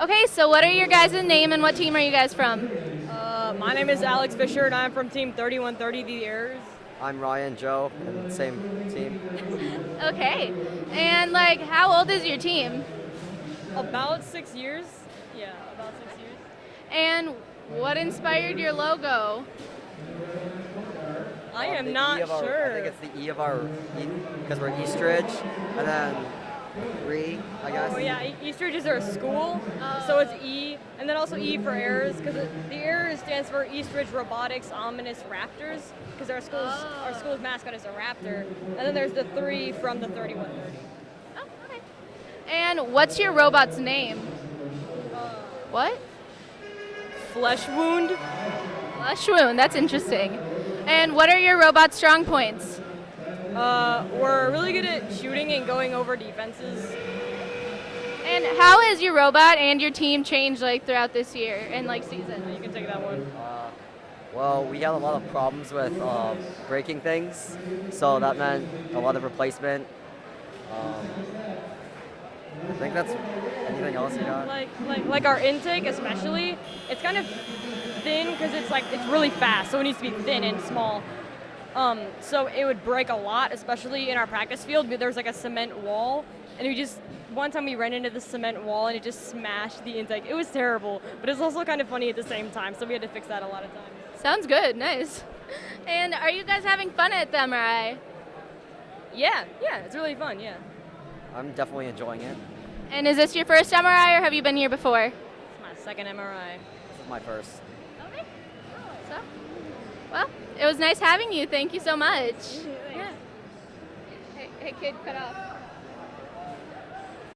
Okay, so what are your guys' name and what team are you guys from? Uh, my name is Alex Fisher, and I'm from Team 3130, the Errors. I'm Ryan Joe, and same team. Okay, and like, how old is your team? About six years. Yeah, about six years. And what inspired your logo? I am not E of our- sure. I think it's the E of our, because we're Eastridge, and then Re, I guess. Oh yeah, Eastridge is our school, so it's E, and then also E for Errors, because the Errors stands for Eastridge Robotics Ominous Raptors, because our school's our Oh. school's mascot is a raptor, and then there's the three from the 3130. Oh, okay. And what's your robot's name? What? Flesh Wound. Flesh wound. That's interesting. And what are your robot's strong points? Uh, we're really good at shooting and going over defenses. And how has your robot and your team changed like throughout this year and like season? You can take that one. Uh, well, we had a lot of problems with uh, breaking things, so that meant a lot of replacement. Um, I think that's anything else you got. Like, like, like our intake, especially, it's kind of thin because it's like it's really fast, so it needs to be thin and small. Um, so it would break a lot, especially in our practice field. There's like a cement wall, and we just one time we ran into the cement wall and it just smashed the intake. It was terrible, but it's also kind of funny at the same time. So we had to fix that a lot of times. Sounds good. Nice. And are you guys having fun at the MRI? Yeah, yeah, it's really fun. Yeah, I'm definitely enjoying it. And is this your first MRI or have you been here before? it's my second MRI. This is my first. Okay. So, well, it was nice having you. Thank you so much. Yeah. Hey, hey kid, cut off.